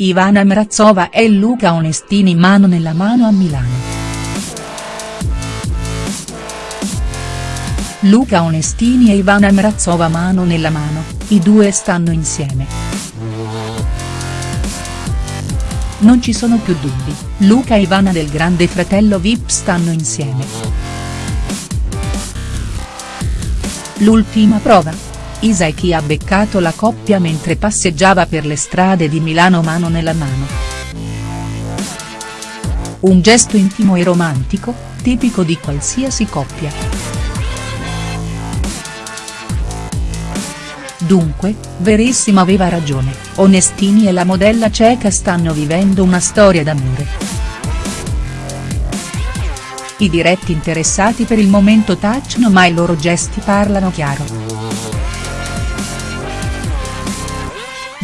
Ivana Mrazova e Luca Onestini mano nella mano a Milano. Luca Onestini e Ivana Mrazova mano nella mano, i due stanno insieme. Non ci sono più dubbi, Luca e Ivana del grande fratello Vip stanno insieme. L'ultima prova? Isaki ha beccato la coppia mentre passeggiava per le strade di Milano mano nella mano. Un gesto intimo e romantico, tipico di qualsiasi coppia. Dunque, Verissimo aveva ragione, Onestini e la modella ceca stanno vivendo una storia d'amore. I diretti interessati per il momento tacciono ma i loro gesti parlano chiaro.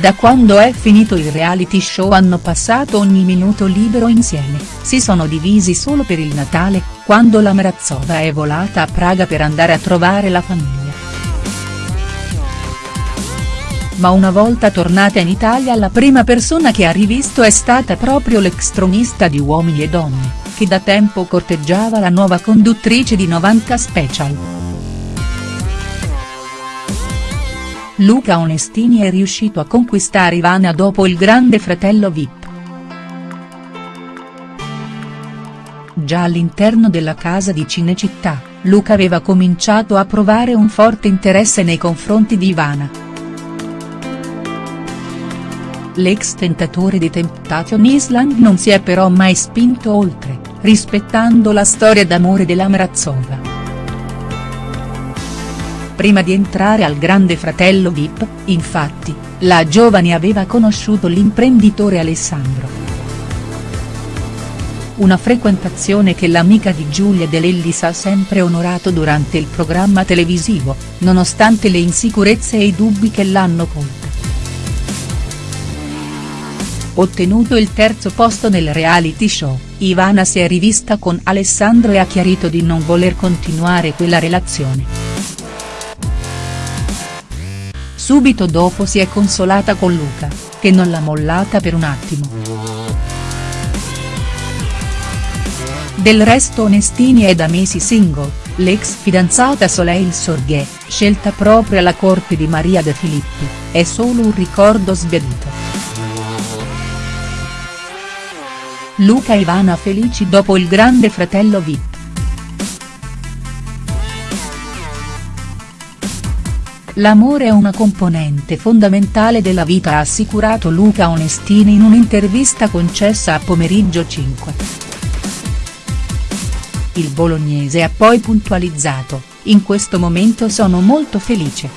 Da quando è finito il reality show hanno passato ogni minuto libero insieme, si sono divisi solo per il Natale, quando la Mrazova è volata a Praga per andare a trovare la famiglia. Ma una volta tornata in Italia la prima persona che ha rivisto è stata proprio l'ex tronista di Uomini e Donne, che da tempo corteggiava la nuova conduttrice di 90 Special. Luca Onestini è riuscito a conquistare Ivana dopo il grande fratello Vip. Già all'interno della casa di Cinecittà, Luca aveva cominciato a provare un forte interesse nei confronti di Ivana. L'ex tentatore di Temptation Island non si è però mai spinto oltre, rispettando la storia d'amore della Mrazova. Prima di entrare al grande fratello Vip, infatti, la giovane aveva conosciuto l'imprenditore Alessandro. Una frequentazione che l'amica di Giulia De Lellis ha sempre onorato durante il programma televisivo, nonostante le insicurezze e i dubbi che l'hanno colta. Ottenuto il terzo posto nel reality show, Ivana si è rivista con Alessandro e ha chiarito di non voler continuare quella relazione. Subito dopo si è consolata con Luca, che non l'ha mollata per un attimo. Del resto Onestini è da mesi single, l'ex fidanzata Soleil Sorghe, scelta proprio alla corte di Maria De Filippi, è solo un ricordo sbiadito. Luca e Ivana felici dopo il grande fratello Vip. L'amore è una componente fondamentale della vita ha assicurato Luca Onestini in un'intervista concessa a Pomeriggio 5. Il bolognese ha poi puntualizzato, in questo momento sono molto felice.